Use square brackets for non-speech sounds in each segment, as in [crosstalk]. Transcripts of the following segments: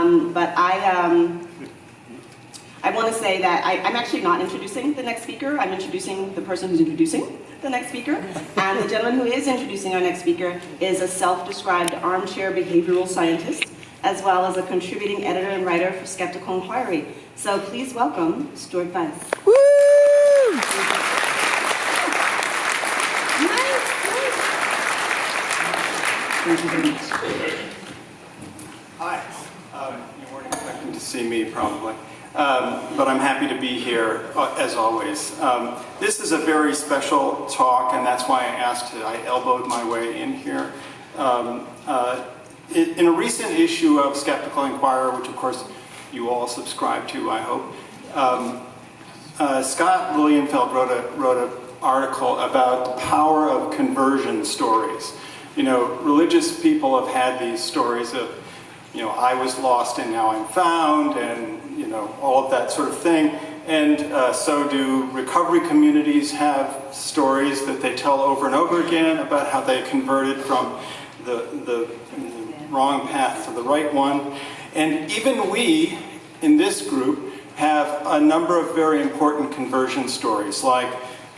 Um, but I, um, I want to say that I, I'm actually not introducing the next speaker. I'm introducing the person who's introducing the next speaker. And the gentleman who is introducing our next speaker is a self-described armchair behavioral scientist, as well as a contributing editor and writer for Skeptical Inquiry. So please welcome Stuart Vyse. Woo! Thank you very much. Hi. Um, You weren't expecting to see me, probably. Um, But I'm happy to be here, uh, as always. Um, This is a very special talk, and that's why I asked, I elbowed my way in here. Um, uh, In in a recent issue of Skeptical Inquirer, which of course you all subscribe to, I hope, um, uh, Scott Lilienfeld wrote a wrote an article about the power of conversion stories. You know, religious people have had these stories of, you know, I was lost and now I'm found, and you know, all of that sort of thing. And uh, so do recovery communities have stories that they tell over and over again about how they converted from the the wrong path to the right one. And even we, in this group, have a number of very important conversion stories, like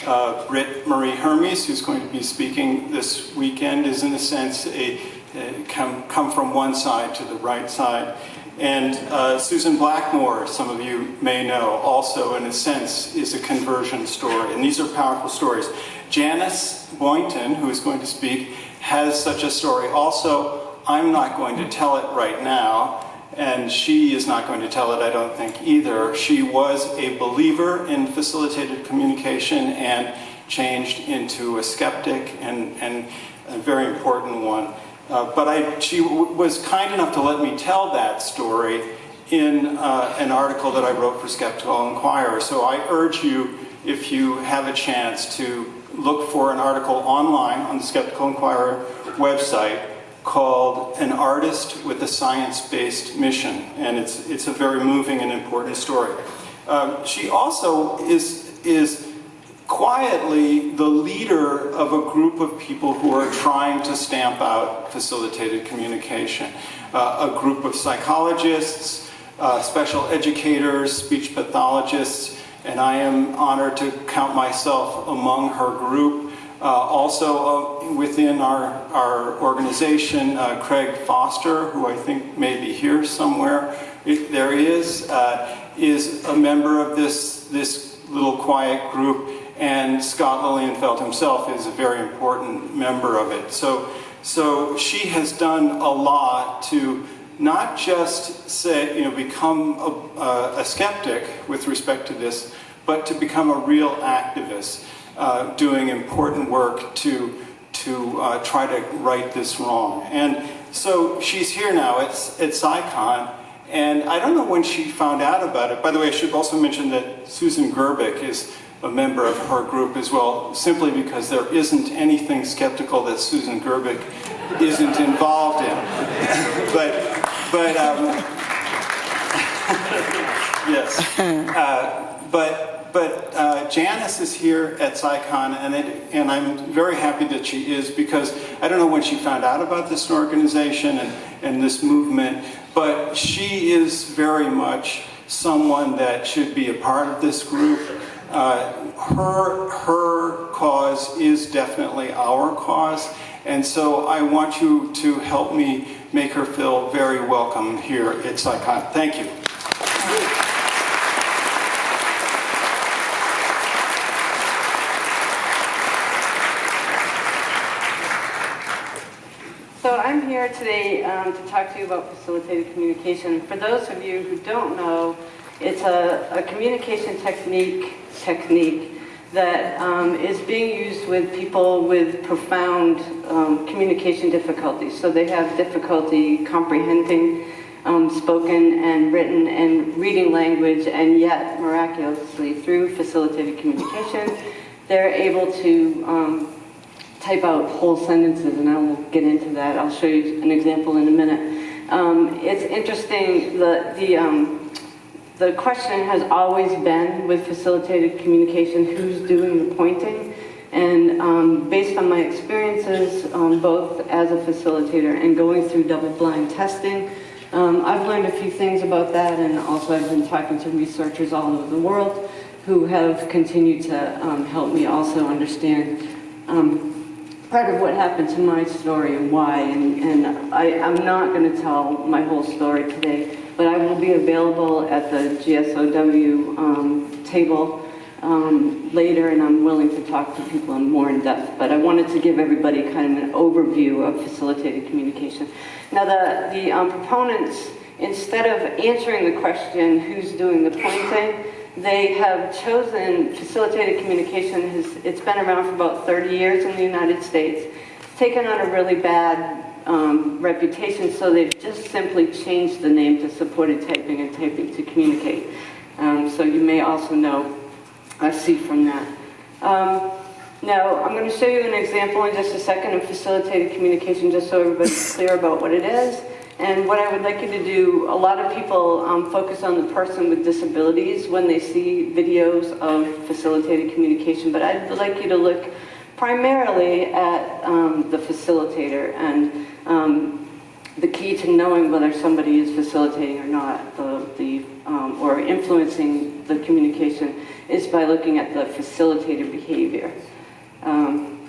uh, Britt Marie Hermes, who's going to be speaking this weekend, is in a sense a come, come from one side to the right side. And uh, Susan Blackmore, some of you may know, also in a sense is a conversion story. And these are powerful stories. Janyce Boynton, who is going to speak, has such a story also. I'm not going to tell it right now, and she is not going to tell it, I don't think, either. She was a believer in facilitated communication and changed into a skeptic and, and a very important one. Uh, but I, she was kind enough to let me tell that story in uh, an article that I wrote for Skeptical Inquirer. So I urge you, if you have a chance, to look for an article online on the Skeptical Inquirer website called An Artist with a Science-Based Mission. And it's, it's a very moving and important story. Um, she also is, is quietly the leader of a group of people who are trying to stamp out facilitated communication. Uh, a group of psychologists, uh, special educators, speech pathologists, and I am honored to count myself among her group. Uh, also uh, within our, our organization, uh, Craig Foster, who I think may be here somewhere, if there he is, uh, is a member of this, this little quiet group, and Scott Lilienfeld himself is a very important member of it. So, so she has done a lot to not just say, you know, become a, a skeptic with respect to this, but to become a real activist, uh, doing important work to, to uh, try to right this wrong. And so she's here now at, at CSICon, and I don't know when she found out about it. By the way, I should also mention that Susan Gerbic is a member of her group as well, simply because there isn't anything skeptical that Susan Gerbic isn't involved in. but, but, um, [laughs] yes. Uh, but, but uh, Janyce is here at CSICon, and, it, and I'm very happy that she is because I don't know when she found out about this organization and, and this movement, but she is very much someone that should be a part of this group. Uh, her, her cause is definitely our cause, and so I want you to help me make her feel very welcome here at CSICon. Thank you. So I'm here today um, to talk to you about facilitated communication. For those of you who don't know, it's a, a communication technique technique that um, is being used with people with profound um, communication difficulties. So they have difficulty comprehending um, spoken and written and reading language, and yet miraculously through facilitated communication, they're able to um, type out whole sentences, and I will get into that. I'll show you an example in a minute. Um, it's interesting, the, the, um, the question has always been with facilitated communication, who's doing the pointing? And um, based on my experiences, um, both as a facilitator and going through double-blind testing, Um, I've learned a few things about that, and also I've been talking to researchers all over the world who have continued to um, help me also understand um, part of what happened to my story and why. And, and I, I'm not going to tell my whole story today, but I will be available at the GSOW um, table um, later, and I'm willing to talk to people in more in depth. But I wanted to give everybody kind of an overview of facilitated communication. Now, the, the um, proponents, instead of answering the question, who's doing the pointing, they have chosen facilitated communication. Has, it's been around for about 30 years in the United States. It's taken on a really bad um, reputation, so they've just simply changed the name to supported typing and typing to communicate. Um, so you may also know I see from that. Um, now, I'm going to show you an example in just a second of facilitated communication, just so everybody's [laughs] clear about what it is. And what I would like you to do, a lot of people um, focus on the person with disabilities when they see videos of facilitated communication, but I'd like you to look primarily at um, the facilitator and um, the key to knowing whether somebody is facilitating or not, the, the, um, or influencing the communication, is by looking at the facilitator behavior. Um,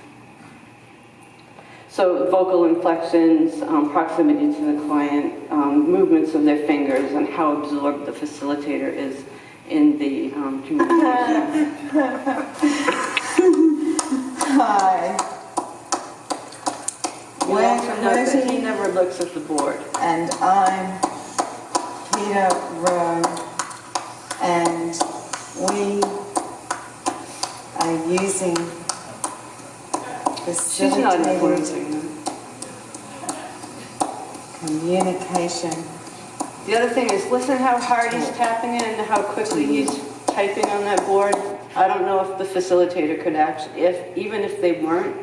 so vocal inflections, um, proximity to the client, um, movements of their fingers, and how absorbed the facilitator is in the um, communication. [laughs] Hi. You When- also note that he never looks at the board. And I'm Peter Rowe, and we are using She's not facilitated influencing them. communication. The other thing is, listen how hard he's tapping it and how quickly he's typing on that board. I don't know if the facilitator could actually, if, even if they weren't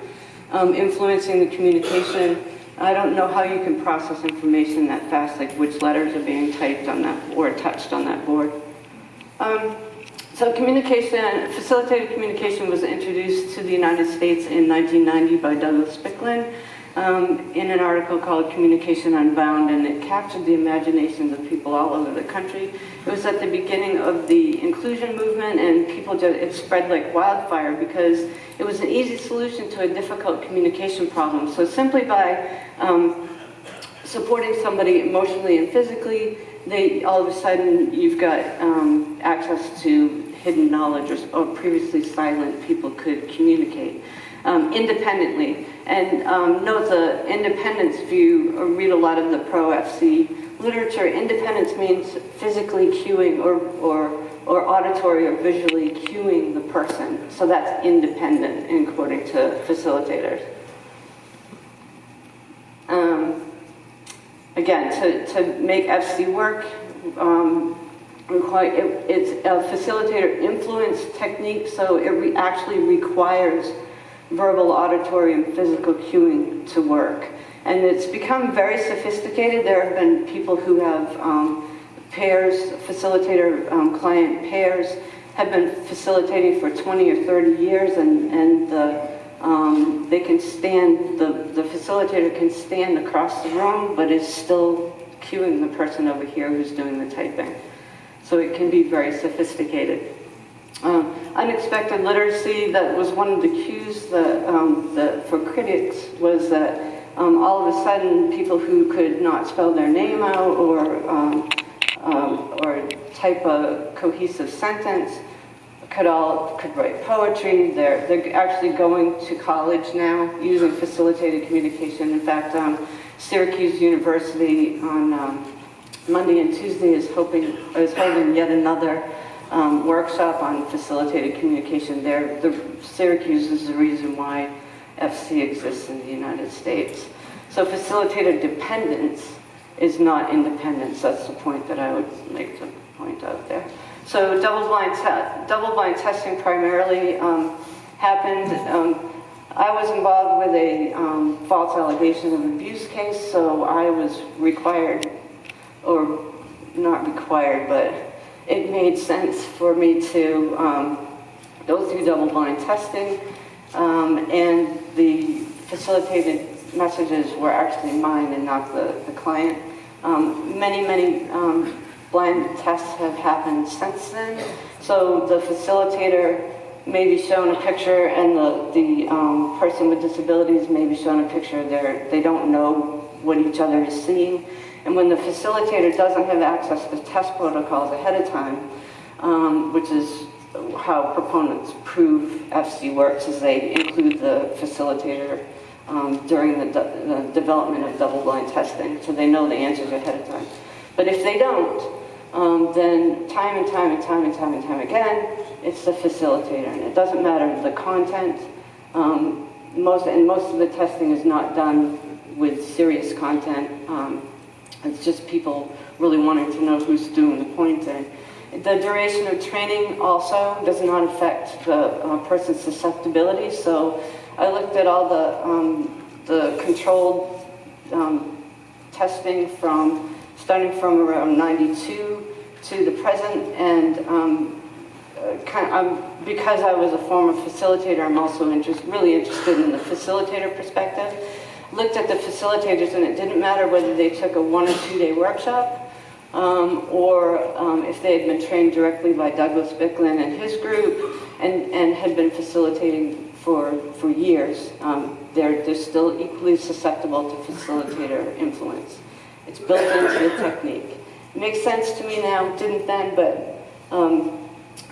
um, influencing the communication, I don't know how you can process information that fast, like which letters are being typed on that, or touched on that board. Um, so communication, facilitated communication was introduced to the United States in 1990 by Douglas Biklen um, in an article called Communication Unbound, and it captured the imaginations of people all over the country. It was at the beginning of the inclusion movement, and people just, it spread like wildfire because it was an easy solution to a difficult communication problem. So simply by um, supporting somebody emotionally and physically, they all of a sudden you've got um, access to hidden knowledge or, or previously silent people could communicate um, independently. And um, note the independence view, or read a lot of the pro-FC literature. Independence means physically cueing or, or, or auditory or visually cueing the person. So that's independent, according to facilitators. Um, again, to, to make FC work, um, require, it, it's a facilitator influence technique, so it re actually requires verbal, auditory, and physical cueing to work. And it's become very sophisticated. There have been people who have um, pairs, facilitator um, client pairs, have been facilitating for 20 or 30 years, and, and the, um, they can stand, the, the facilitator can stand across the room, but is still cueing the person over here who's doing the typing. So it can be very sophisticated. Um, unexpected literacy, that was one of the cues that, um, that for critics was that um, all of a sudden people who could not spell their name out or, um, or type a cohesive sentence could all could write poetry. They're, they're actually going to college now using facilitated communication. In fact, um, Syracuse University on um, Monday and Tuesday is hoping is holding yet another um, workshop on facilitated communication. There, the Syracuse is the reason why FC exists in the United States. So facilitated dependence is not independence. That's the point that I would make to point out there. So double-blind te double-blind testing primarily um, happened. Um, I was involved with a um, false allegation of abuse case, so I was required, or not required, but it made sense for me to um, go through double-blind testing, um, and the facilitated messages were actually mine and not the, the client. Um, Many, many um, blind tests have happened since then. So the facilitator may be shown a picture and the, the um, person with disabilities may be shown a picture. They're, they don't know what each other is seeing. And when the facilitator doesn't have access to test protocols ahead of time, um, which is how proponents prove FC works, is they include the facilitator um, during the, de- the development of double-blind testing, so they know the answers ahead of time. But if they don't, um, then time and time and time and time and time again, it's the facilitator, and it doesn't matter the content. Um, most and most of the testing is not done with serious content. Um, it's just people really wanting to know who's doing the pointing. The duration of training also does not affect the uh, person's susceptibility. So I looked at all the um, the controlled um, testing from starting from around 92 to the present, and um, uh, kind of, um, because I was a former facilitator, I'm also interest, really interested in the facilitator perspective. Looked at the facilitators, and it didn't matter whether they took a one or two day workshop, um, or um, if they had been trained directly by Douglas Biklen and his group, and, and had been facilitating for, for years. Um, they're, they're still equally susceptible to facilitator influence. It's built into the technique. It makes sense to me now, didn't then, but um,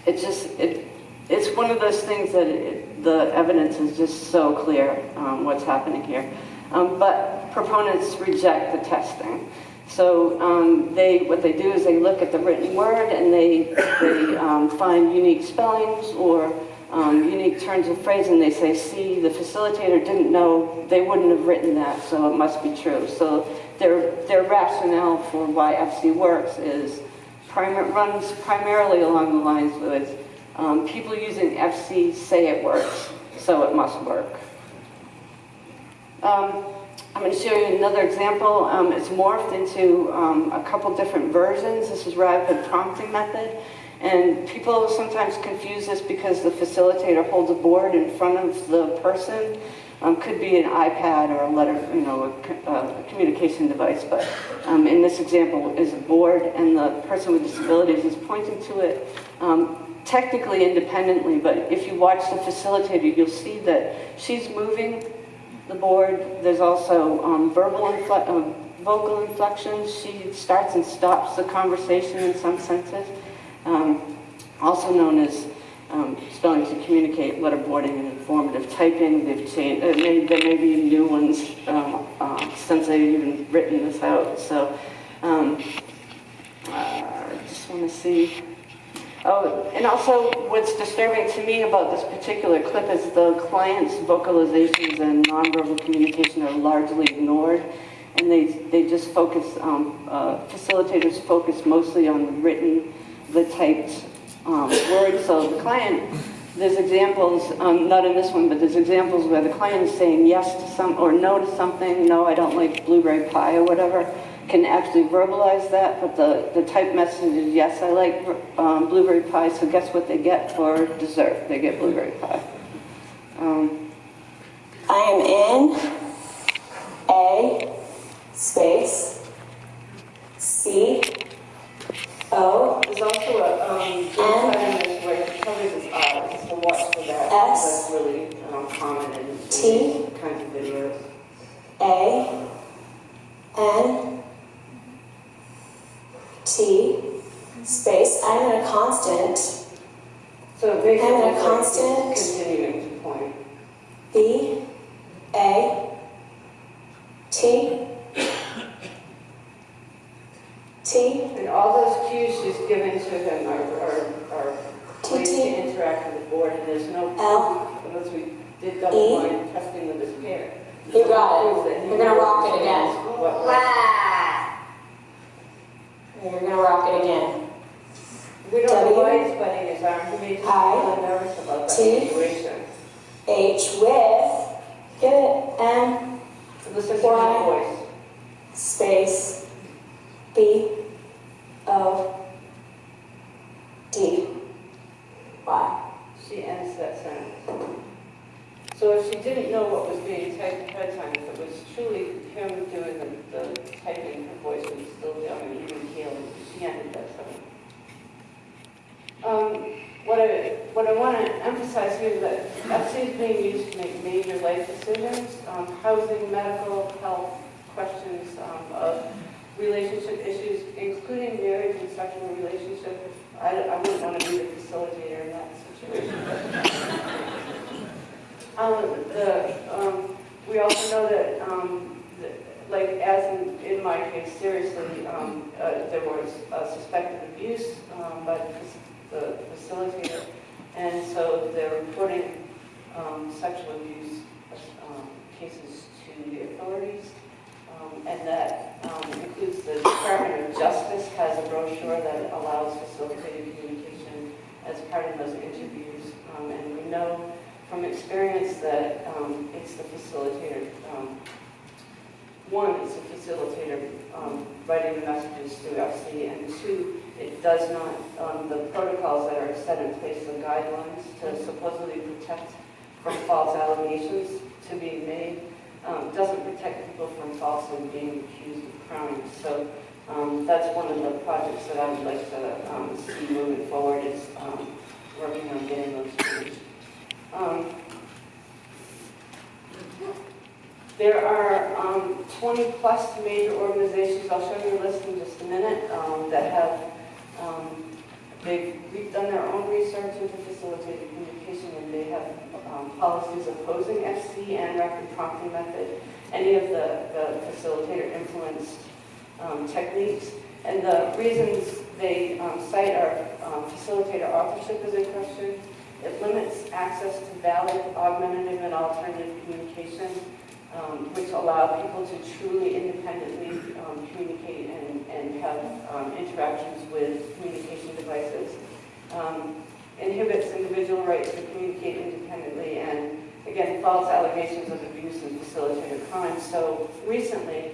it just, it, it's one of those things that it, the evidence is just so clear um, what's happening here. Um, but proponents reject the testing. So um, they, what they do is they look at the written word and they, they um, find unique spellings or um, unique turns of phrase and they say, see, the facilitator didn't know, they wouldn't have written that, so it must be true. So their, their rationale for why FC works is prim- runs primarily along the lines with um, people using FC say it works, so it must work. Um, I'm going to show you another example. Um, it's morphed into um, a couple different versions. This is rapid prompting method. And people sometimes confuse this because the facilitator holds a board in front of the person. Um, could be an iPad or a letter, you know, a, uh, a communication device. But um, in this example is a board and the person with disabilities is pointing to it um, technically independently. But if you watch the facilitator, you'll see that she's moving the board. There's also um, verbal infle- um, vocal inflections. She starts and stops the conversation in some senses. Um, also known as um, spelling to communicate, letterboarding, and informative typing. They've changed. Uh, there may be new ones um, uh, since I've even written this out. So um, uh, I just want to see. Oh, and also what's disturbing to me about this particular clip is the client's vocalizations and nonverbal communication are largely ignored. And they, they just focus, um, uh, facilitators focus mostly on written, the typed um, words. So the client, there's examples, um, not in this one, but there's examples where the client is saying yes to some, or no to something, no, I don't like blueberry pie or whatever, can actually verbalize that, but the, the typed message is, yes, I like um, blueberry pie, so guess what they get for dessert? They get blueberry pie. Um, I am in A space C O There's also a, um, N. where it covers his eyes, so watch for that. S. That's really um, common in in T. kinds of videos. A N T space. I'm in a constant So basically, And a constant. continuing to point. B A T T And all those cues she's given to him are, are, are ways T. to interact with the board, and there's no L. unless we did double blind testing with this pair. You got it. He We're gonna rock it again. what- Wah! You're gonna rock it again. We don't know why he's butting his arm, he may just I. nervous about that T. situation. H with get it M Listen to Y. space B of D. Why? She ends that sentence. So if she didn't know what was being typed ahead of time, if it was truly him doing the, the typing, her voice would still be on and even healing. She ended that sentence. Um, what I, what I want to emphasize here is that FC is being used to make major life decisions, um, housing, medical, health questions um, of relationship issues, including marriage and sexual relationship. I, I wouldn't want to be the facilitator in that situation. [laughs] Um, the, um, we also know that, um, that, like, as in, in my case, seriously, um, uh, there was suspected abuse, um, by the the facilitator. And so they're reporting, um, sexual abuse, cases to the authorities. And that, um, includes the Department of Has a brochure that allows facilitated communication as part of those interviews. Um, and we know from experience that um, it's the facilitator, um, one, it's the facilitator um, writing the messages to FC, and two, it does not, um, the protocols that are set in place, the guidelines to supposedly protect from false allegations to be made, doesn't protect people from falsely being accused of crimes. So um, that's one of the projects that I would like to um, see moving forward is um, working on getting those changed. Um, There are um, 20-plus major organizations, I'll show you a list in just a minute, um, that have, they've done their own research into facilitated communication, and they have policies opposing FC and rapid prompting method, any of the the facilitator influenced um, techniques. And the reasons they um, cite are um, facilitator authorship is in question, it limits access to valid, augmentative, and alternative communication, um, which allow people to truly independently um, communicate and, and have interactions with communication devices. Inhibits individual rights to communicate independently, and again, false allegations of abuse and facilitated crime. So recently,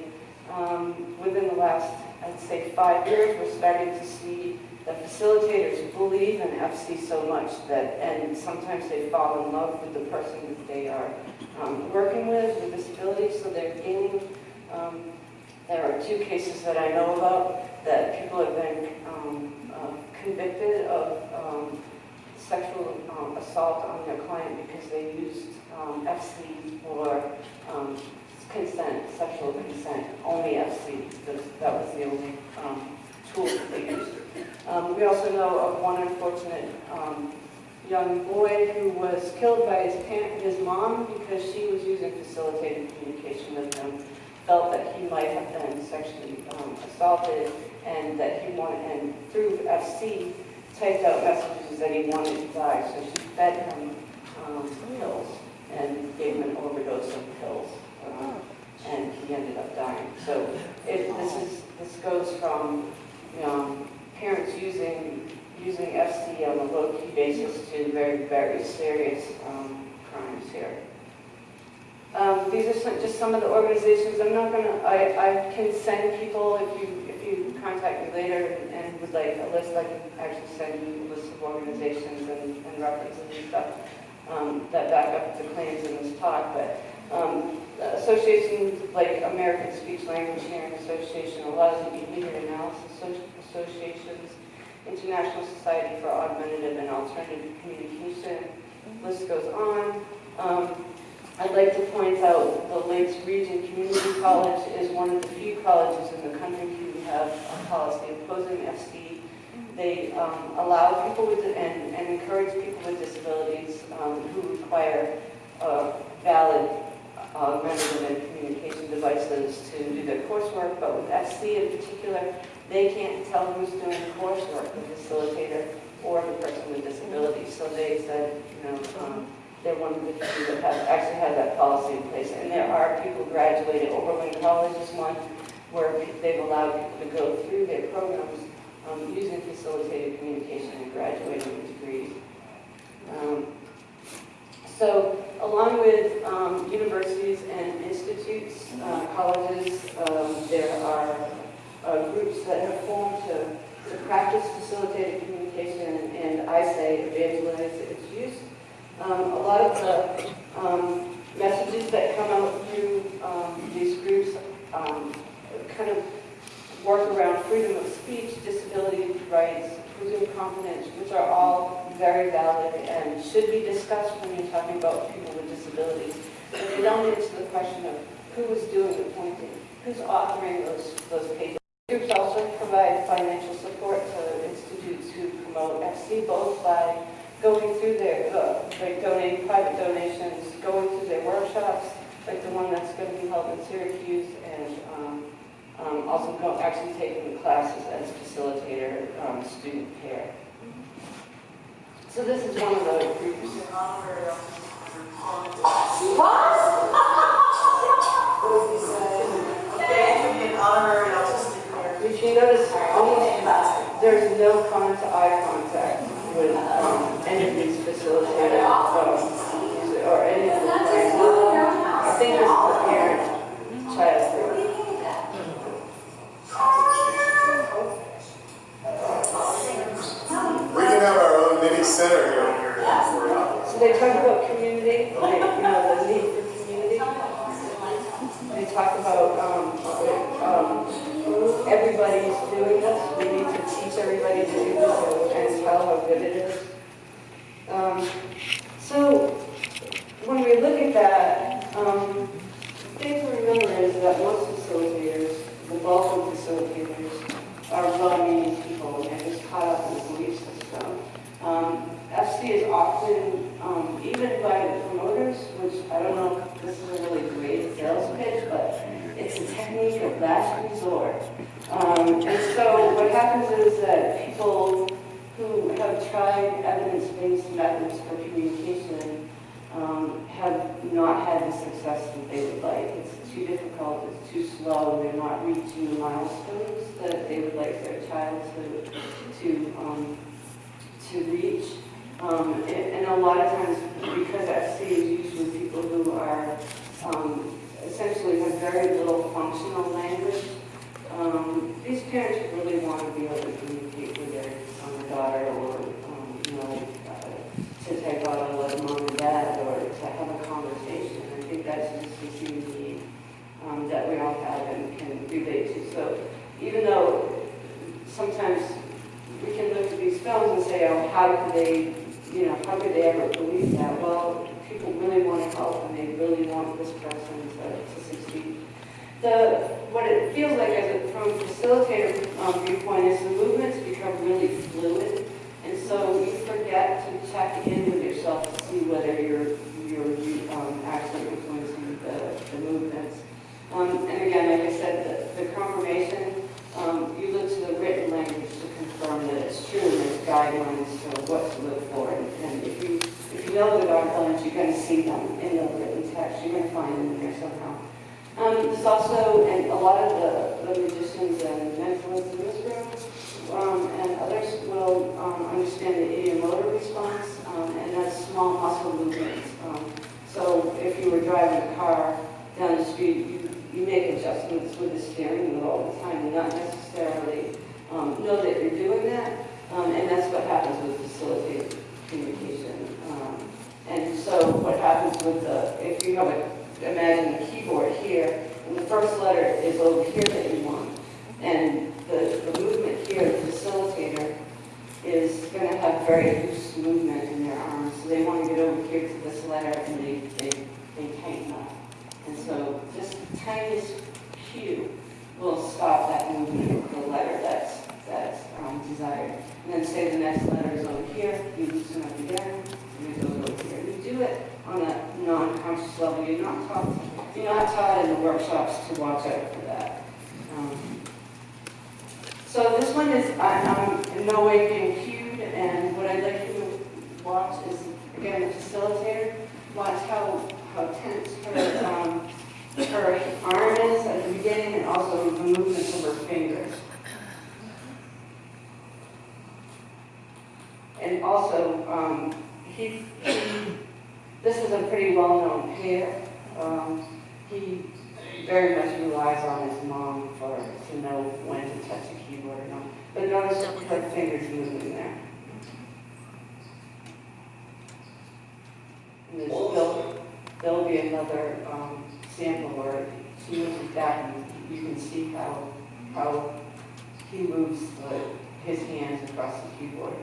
um, within the last, I'd say, five years, we're starting to see the facilitators believe in FC so much that, and sometimes they fall in love with the person that they are um, working with, with disabilities, so they're gaining, um, there are two cases that I know about that people have been um, uh, convicted of um, sexual um, assault on their client because they used um, FC for consent, sexual consent, only FC, that was the only um, tool that they used. Um, We also know of one unfortunate um, young boy who was killed by his his mom, because she was using facilitated communication with him, felt that he might have been sexually um, assaulted, and that he wanted, and through FC, typed out messages that he wanted to die, so she fed him um, pills and gave him an overdose of pills, and he ended up dying. So it, this is, this goes from, you know, parents using, using FC on a low-key basis to very, very serious um, crimes here. Um, These are some- just some of the organizations, I'm not gonna, I, I can send people, if you, if you contact me later and would like a list, I can actually send you a list of organizations and and references and stuff um, that back up the claims in this talk, but um, associations like American Speech Language Hearing Association, the behavior analysis Associ- associations, International Society for Augmentative and Alternative Communication, list goes on. Um, I'd like to point out the Lakes Region Community College is one of the few colleges in the country who have a policy opposing FC. They um, allow people with, and, and encourage people with disabilities um, who require uh, valid augmentative and communication devices to do their coursework, but with FC in particular, they can't tell who's doing the coursework, the facilitator or the person with disability. So they said, you know, um, they're one of the few that have, actually had that policy in place. And there are people graduated, Oberlin College is one, where they've allowed people to go through their programs um, using facilitated communication and graduating with degrees. Um, So along with um, universities and institutes, uh, colleges, um, there are uh, groups that have formed to, to practice facilitated communication and I say evangelize its use. Um, a lot of the um, messages that come out through um, these groups um, kind of work around freedom of speech, disability rights, confidence, which are all very valid and should be discussed when you're talking about people with disabilities. But they don't answer the question of who is doing the pointing, who's authoring those, those pages. Groups also provide financial support to institutes who promote FC, both by going through their, uh, by donating private donations, going through their workshops, like the one that's going to be held in Syracuse, and um, um, also go, actually taking the classes as facilitator, um, student care. So this is one of the groups. If you notice, almost, there's no con to eye contact with um, any of these facilitators um, or any of the parents. I think it's the parent child group. We can have our own mini center here. So they talk about community, you know, the need for community. They talk about, um, um, everybody's doing this, we need to teach everybody to do this and tell how good it is. Um, so, when we look at that, um, the thing to remember is that most facilitators, the bulk of facilitators, are well-meaning people and they're just caught up in the belief system. Um, FC is often, um, even by the promoters, which I don't know if this is a really great sales pitch, but it's a technique of last resort. Um, and so what happens is that people who have tried evidence-based methods for communication um, have not had the success that they would like. It's too difficult, it's too slow, they're not reaching the milestones that they would like their child to, to, um, to reach. Um, and, and a lot of times, because FC is usually people who are, um, essentially have very little functional language, um, these parents really want to be able to communicate with their son or daughter, or, um, you know, uh, to take out a letter mom and dad, or to have a conversation. I um, that we all have and can relate to. So even though sometimes we can look at these films and say, oh, how could they, you know, how could they ever believe that? Well, people really want to help and they really want this person to, to succeed. The, what it feels like as a, from a facilitator um, viewpoint is the movements become really fluid. And so you forget to check in with yourself to see whether you're, you're um, actually influencing the, movements. Um, and again, like I said, the, the confirmation, um, you look to the written language to confirm that it's true, and there's guidelines for what to look for. And, and if you if you know the guidelines, you're going to see them in the written text. You're going to find them there somehow. Um, there's also, and a lot of the, the magicians and mentalists in this room um, and others will um, understand the ideomotor response, um, and that's small muscle movements. Um, so if you were driving a car down the street, you, you make adjustments with the steering wheel all the time and not necessarily um, know that you're doing that. um, he very much relies on his mom for to know when to touch a keyboard or not. But notice the fingers moving there. And there's, there'll, there'll be another um, sample where he looks at that and you can see how how he moves the, his hands across the keyboard.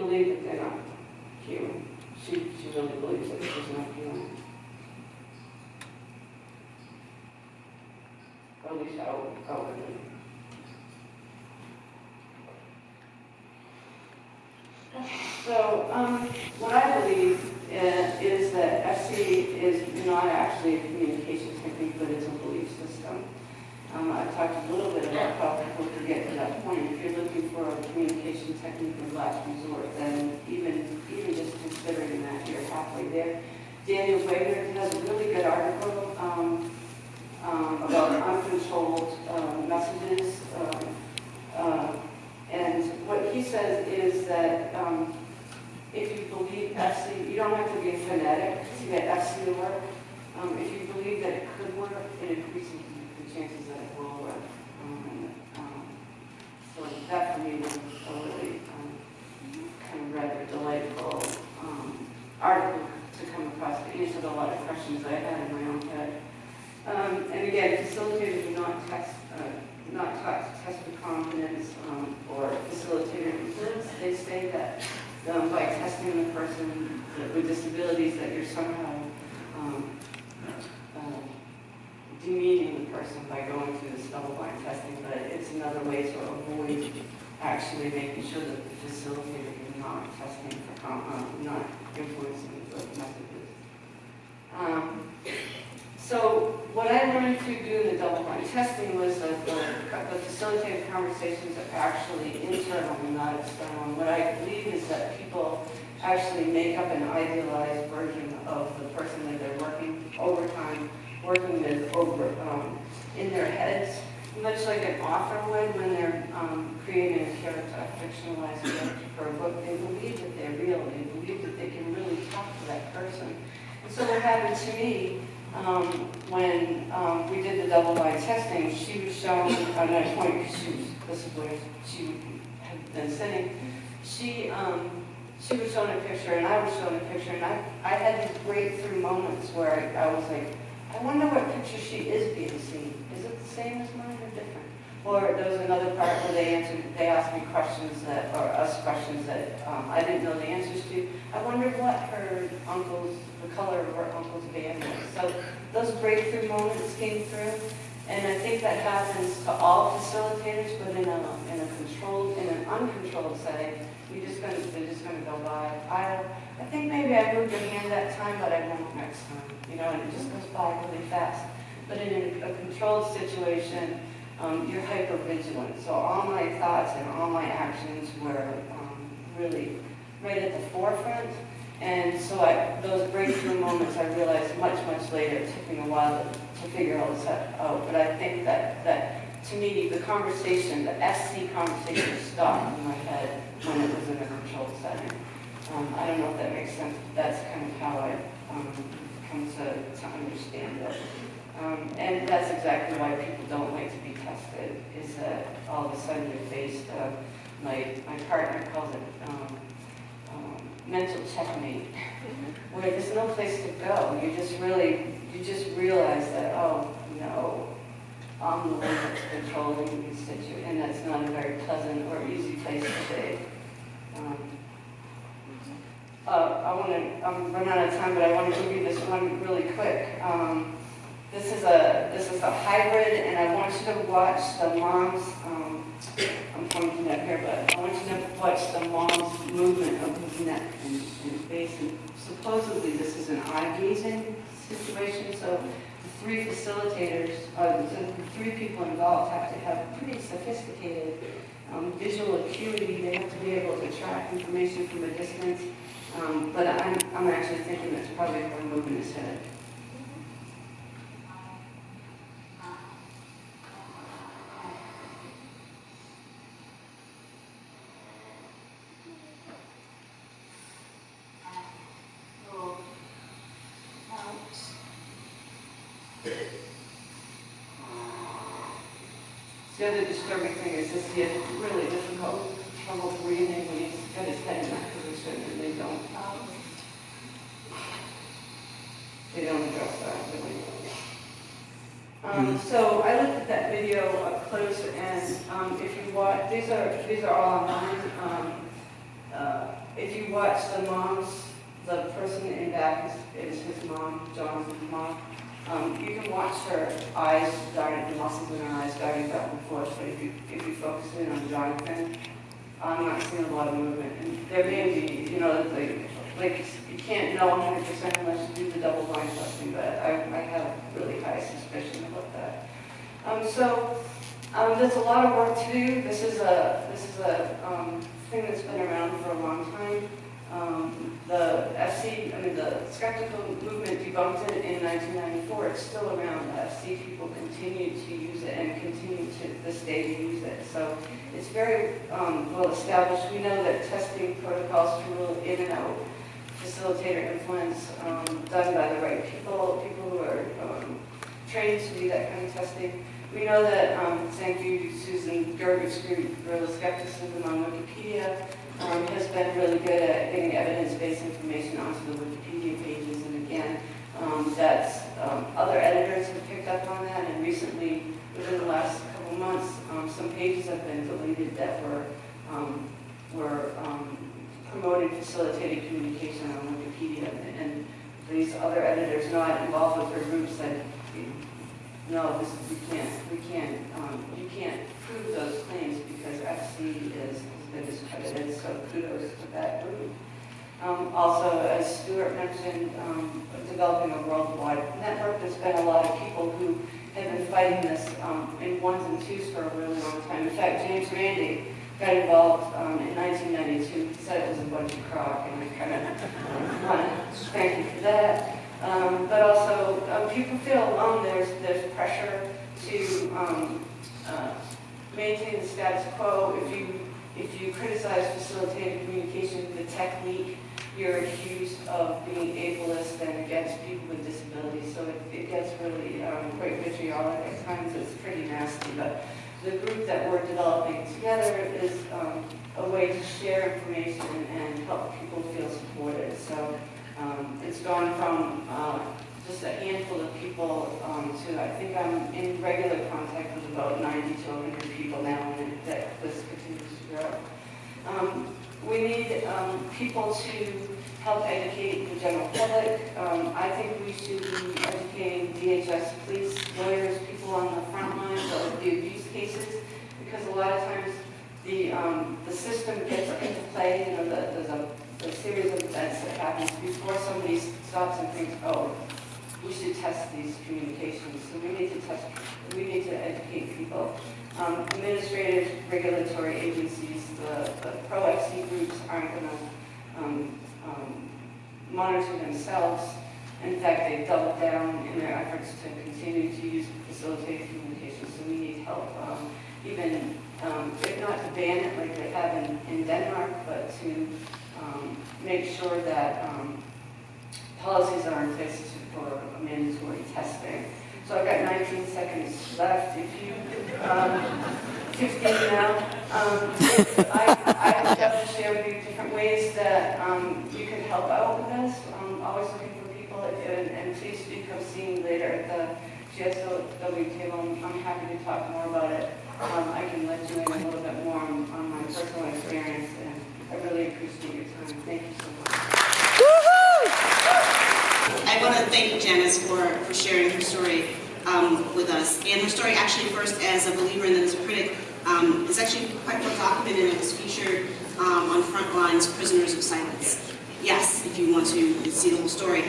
Believe that they're not human. She, she really believes that she's not human. At least I, out- outwardly. So, um, what I believe uh, is that FC is not actually a communication technique, but it's a belief system. Um, I talked a little bit about how people could get to that point. If you're looking for a communication technique of last resort, then even, even just considering that, you're halfway there. Daniel Wegner has a really good article, um, um, about uncontrolled, um, messages. um, uh, And what he says is that, um, if you believe FC, you don't have to be a fanatic to get FC to work. Um, if you believe that it could work, it increases chances that it will work. Um, um, so that for me was a really, um, kind of rather delightful, um, article to come across. It answered a lot of questions I had in my own head. Um, and again, facilitators are not test, uh, not taught to test for confidence, or facilitator influence. They say that, um, by testing the person with disabilities, that you're somehow, um, demeaning the person by going through this double-blind testing, but it's another way to avoid actually making sure that the facilitator is not testing for, um, not influencing the messages. Um, so what I learned to do in the double-blind testing was that the, the facilitated conversations are actually internal and not external. And what I believe is that people actually make up an idealized version of the person that they're working over time, working with over, um, in their heads, much like an author would when they're um, creating a character, a fictionalized character for a book. They believe that they're real. They believe that they can really talk to that person. And so what happened to me um, when um, we did the double-blind testing, she was shown, at that point, because she was, this is where she had been sitting, she, um, she was shown a picture and I was shown a picture and I, I had these breakthrough moments where I, I was like, I wonder what picture she is being seen. Is it the same as mine or different? Or there was another part where they answered, they asked me questions that, or us questions that um, I didn't know the answers to. I wondered what her uncle's, the color of her uncle's van was. So those breakthrough moments came through. And I think that happens to all facilitators, but in a, in a controlled, in an uncontrolled setting, you're just gonna, they're just gonna go by. I, I think maybe I moved a hand that time, but I won't next time, you know, and it just goes by really fast. But in a, a controlled situation, um, you're hyper vigilant. So all my thoughts and all my actions were um, really right at the forefront. And so I, those breakthrough moments, I realized much, much later, it took me a while to, to figure all this out. But I think that, that to me, the conversation, the FC conversation stopped in my head when it was in a controlled setting. Um, I don't know if that makes sense, but that's kind of how I um, come to, to understand it. Um, and that's exactly why people don't like to be tested, is that all of a sudden you're faced, uh, my, my partner calls it um, um, mental checkmate, where there's no place to go. You just really, you just realize that, oh, no, I'm the one that's controlling these situations, and that's not a very pleasant or easy place to be. Um, uh, I want to, I'm running out of time, but I want to give you this one really quick. Um, this is a this is a hybrid, and I want you to watch the mom's. Um, I'm pointing up here, but I want you to watch the mom's movement of his neck and, and face. And supposedly, this is an eye gazing situation. So the three facilitators, uh, the three people involved, have to have pretty sophisticated um, visual acuity. They have to be able to track information from a distance. Um, but I'm, I'm actually thinking that's probably her moving his head. The disturbing thing is this, he has really difficult trouble breathing when he's got his head in that position and they don't. they don't address that. really. Um, so I looked at that video up close and, um, if you watch, these are, these are all online. Um, uh, if you watch the moms, the person in back is, is his mom, John's mom. Um, you can watch her eyes darting, the muscles in her eyes darting back and forth, but if you, if you focus in on Jonathan, I'm not seeing a lot of movement. And there may be, you know, like, like, you can't know 100% unless you do the double blind testing, but I, I have really high suspicion about that. Um, so, um, there's a lot of work to do. This is a, this is a, um, thing that's been around for a long time. Um, the FC, I mean, the skeptical movement debunked it in 1994. It's still around. The FC people continue to use it and continue to this day to use it. So it's very um, well established. We know that testing protocols to rule in and out facilitator influence um, done by the right people, people who are um, trained to do that kind of testing. We know that, um, thank you, Susan Gerbic's group, Guerrilla Skepticism on Wikipedia, um, has been really good at getting evidence-based information onto the Wikipedia pages. And again, um, that's, um, other editors have picked up on that, and recently, within the last couple months, um, some pages have been deleted that were, um, were promoting facilitated communication on Wikipedia. And- And these other editors not involved with their groups said, no, this, we can't, we can't, um, you can't prove those claims because FC is, has been discredited, so kudos to that group. Um, also, as Stuart mentioned, um, developing a worldwide network, there's been a lot of people who have been fighting this, um, in ones and twos for a really long time. In fact, James Randi got involved, um, in nineteen ninety-two, he said it was a bunch of crock, and I kind of, want to thank you for that. Um, but also, um, people feel alone, there's, there's pressure to, um, uh, maintain the status quo. If you, if you criticize facilitated communication, the technique, you're accused of being ableist and against people with disabilities. So it, it gets really, um, quite vitriolic at times, it's pretty nasty, but the group that we're developing together is, um, a way to share information and help people feel supported. So, um, It's gone from uh, just a handful of people um, to, I think I'm in regular contact with about 90 to 100 people now, that this Um, We need um, people to help educate the general public. Um, I think we should be educating DHS, police, lawyers, people on the front lines of the abuse cases, because a lot of times the, um, the system gets into play, you know, the- there's a, a series of events that happens before somebody stops and thinks, oh, we should test these communications, so we need to test, we need to educate people. Um, administrative regulatory agencies, the, the pro-FC groups aren't gonna, um, um, monitor themselves. In fact, they've doubled down in their efforts to continue to use facilitated communication, so we need help, um, even, um, if not to ban it like they have in, in Denmark, but to, um, make sure that, policies are in place for mandatory testing. So I've got 19 seconds left. If you, um, 15 now, um, I, I would definitely share with you different ways that um, you can help out with this. I'm always looking for people, and, and please do come see me later at the GSOW table. I'm, I'm happy to talk more about it. Um, I can let you in a little bit more on, on my personal experience, and I really appreciate your time. Thank you so much. I want to thank Janyce for, for sharing her story um, with us. And her story actually first as a believer and then as a critic um, is actually quite well documented and it was featured um, on Frontline's Prisoners of Silence. Yes, if you want to see the whole story.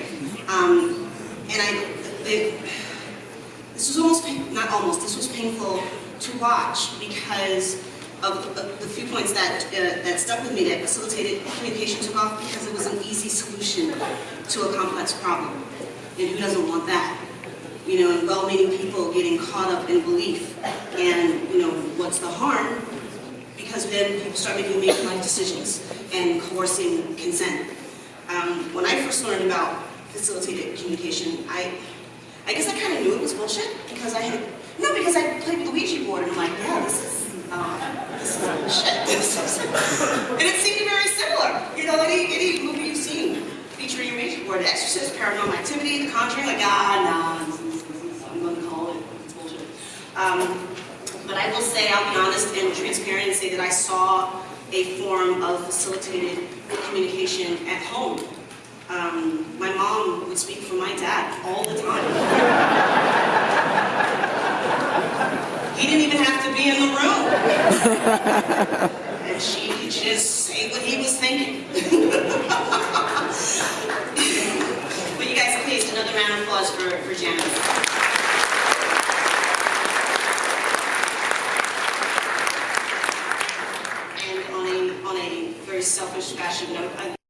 Um, and I, the, this was almost, not almost, this was painful to watch because of of the few points that, uh, that stuck with me, that facilitated communication took off because it was an easy solution to a complex problem. And who doesn't want that? You know, and well-meaning people getting caught up in belief. And, you know, what's the harm? Because then people start making make life decisions and coercing consent. Um, when I first learned about facilitated communication, I, I guess I kind of knew it was bullshit because I had, no, because I played with the Ouija board and I'm like, yeah, this is, uh, this is bullshit. [laughs] This is, and it seemed very similar, you know, any, any movie you've seen, featuring a Ouija board, The Exorcist, Paranormal Activity, The Conjuring, like, ah, nah, this is- this is- I'm gonna call it it's bullshit. Um, but I will say, I'll be honest and transparent and say that I saw a form of facilitated communication at home. Um, my mom would speak for my dad all the time. He didn't even have to be in the room. And she could just say what he was thinking. [laughs] But you guys, please, another round of applause for, for Janyce. very selfish fashion. I'm, I'm